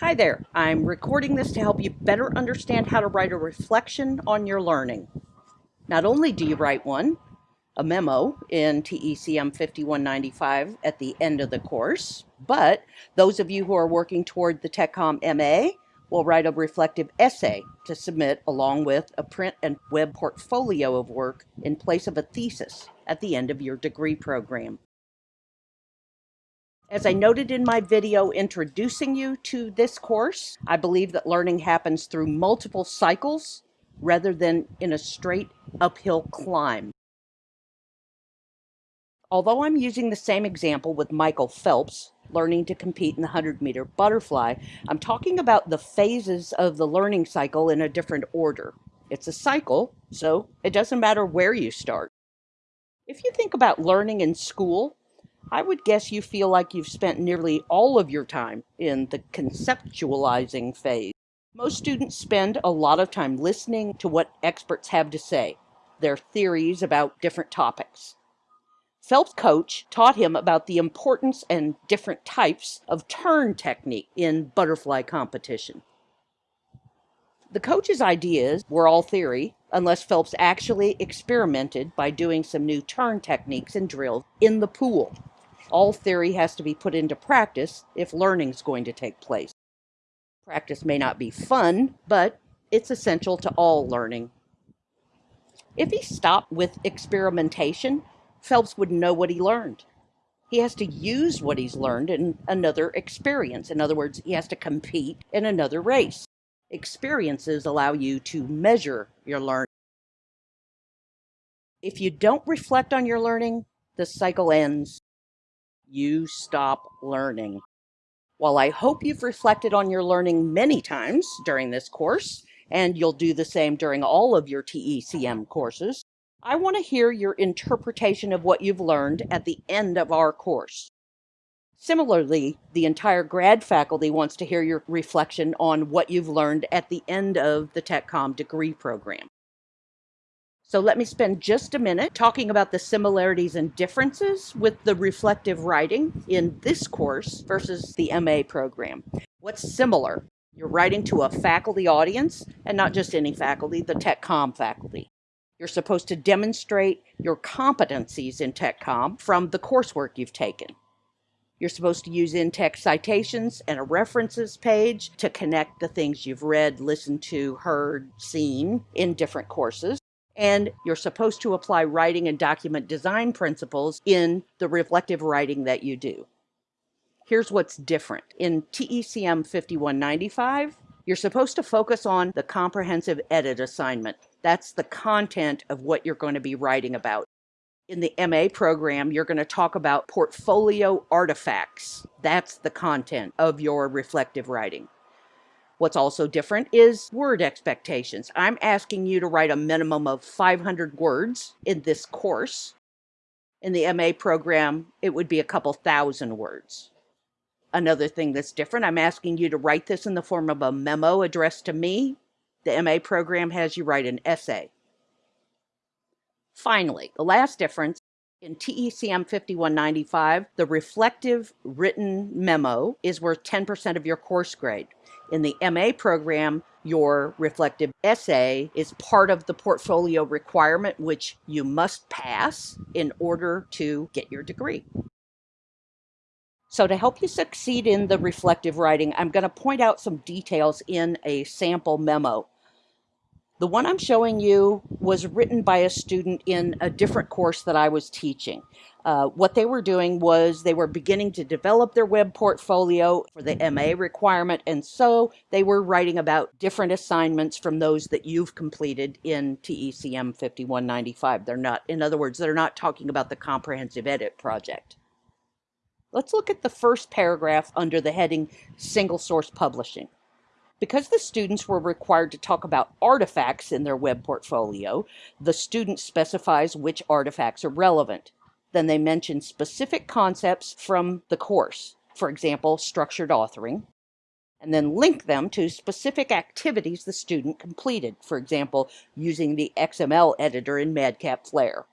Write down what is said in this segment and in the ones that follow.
Hi there. I'm recording this to help you better understand how to write a reflection on your learning. Not only do you write one, a memo in TECM 5195 at the end of the course, but those of you who are working toward the TechCom MA will write a reflective essay to submit along with a print and web portfolio of work in place of a thesis at the end of your degree program. As I noted in my video introducing you to this course, I believe that learning happens through multiple cycles rather than in a straight uphill climb. Although I'm using the same example with Michael Phelps, learning to compete in the 100 meter butterfly, I'm talking about the phases of the learning cycle in a different order. It's a cycle, so it doesn't matter where you start. If you think about learning in school, I would guess you feel like you've spent nearly all of your time in the conceptualizing phase. Most students spend a lot of time listening to what experts have to say, their theories about different topics. Phelps' coach taught him about the importance and different types of turn technique in butterfly competition. The coach's ideas were all theory, unless Phelps actually experimented by doing some new turn techniques and drills in the pool all theory has to be put into practice if learning is going to take place. Practice may not be fun, but it's essential to all learning. If he stopped with experimentation, Phelps wouldn't know what he learned. He has to use what he's learned in another experience. In other words, he has to compete in another race. Experiences allow you to measure your learning. If you don't reflect on your learning, the cycle ends you stop learning. While I hope you've reflected on your learning many times during this course, and you'll do the same during all of your TECM courses, I want to hear your interpretation of what you've learned at the end of our course. Similarly, the entire grad faculty wants to hear your reflection on what you've learned at the end of the TechCom degree program. So let me spend just a minute talking about the similarities and differences with the reflective writing in this course versus the MA program. What's similar? You're writing to a faculty audience, and not just any faculty, the TechCom faculty. You're supposed to demonstrate your competencies in TechCom from the coursework you've taken. You're supposed to use in-text citations and a references page to connect the things you've read, listened to, heard, seen in different courses and you're supposed to apply writing and document design principles in the reflective writing that you do. Here's what's different. In TECM 5195, you're supposed to focus on the comprehensive edit assignment. That's the content of what you're going to be writing about. In the MA program, you're going to talk about portfolio artifacts. That's the content of your reflective writing. What's also different is word expectations. I'm asking you to write a minimum of 500 words in this course. In the MA program, it would be a couple thousand words. Another thing that's different, I'm asking you to write this in the form of a memo addressed to me. The MA program has you write an essay. Finally, the last difference in TECM 5195, the reflective written memo is worth 10% of your course grade. In the MA program, your reflective essay is part of the portfolio requirement, which you must pass in order to get your degree. So to help you succeed in the reflective writing, I'm going to point out some details in a sample memo. The one I'm showing you was written by a student in a different course that I was teaching. Uh, what they were doing was they were beginning to develop their web portfolio for the MA requirement, and so they were writing about different assignments from those that you've completed in TECM 5195. They're not, in other words, they're not talking about the comprehensive edit project. Let's look at the first paragraph under the heading Single Source Publishing. Because the students were required to talk about artifacts in their web portfolio, the student specifies which artifacts are relevant. Then they mention specific concepts from the course, for example, structured authoring, and then link them to specific activities the student completed, for example, using the XML editor in Madcap Flare.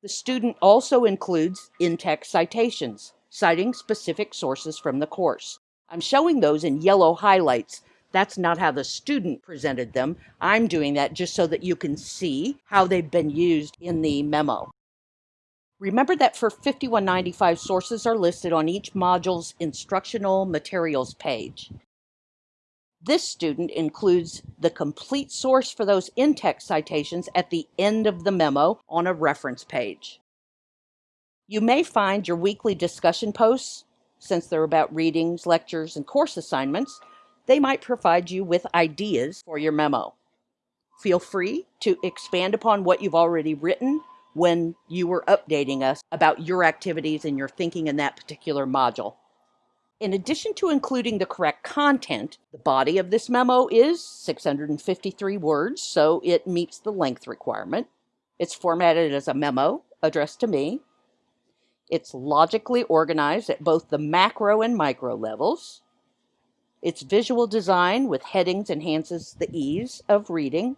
The student also includes in-text citations, citing specific sources from the course. I'm showing those in yellow highlights. That's not how the student presented them. I'm doing that just so that you can see how they've been used in the memo. Remember that for 5195 sources are listed on each module's instructional materials page. This student includes the complete source for those in-text citations at the end of the memo on a reference page. You may find your weekly discussion posts, since they're about readings, lectures, and course assignments, they might provide you with ideas for your memo. Feel free to expand upon what you've already written when you were updating us about your activities and your thinking in that particular module. In addition to including the correct content, the body of this memo is 653 words, so it meets the length requirement. It's formatted as a memo addressed to me. It's logically organized at both the macro and micro levels. Its visual design with headings enhances the ease of reading,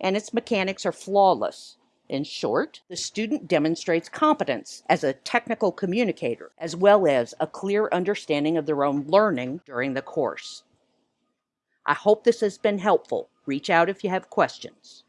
and its mechanics are flawless. In short, the student demonstrates competence as a technical communicator, as well as a clear understanding of their own learning during the course. I hope this has been helpful. Reach out if you have questions.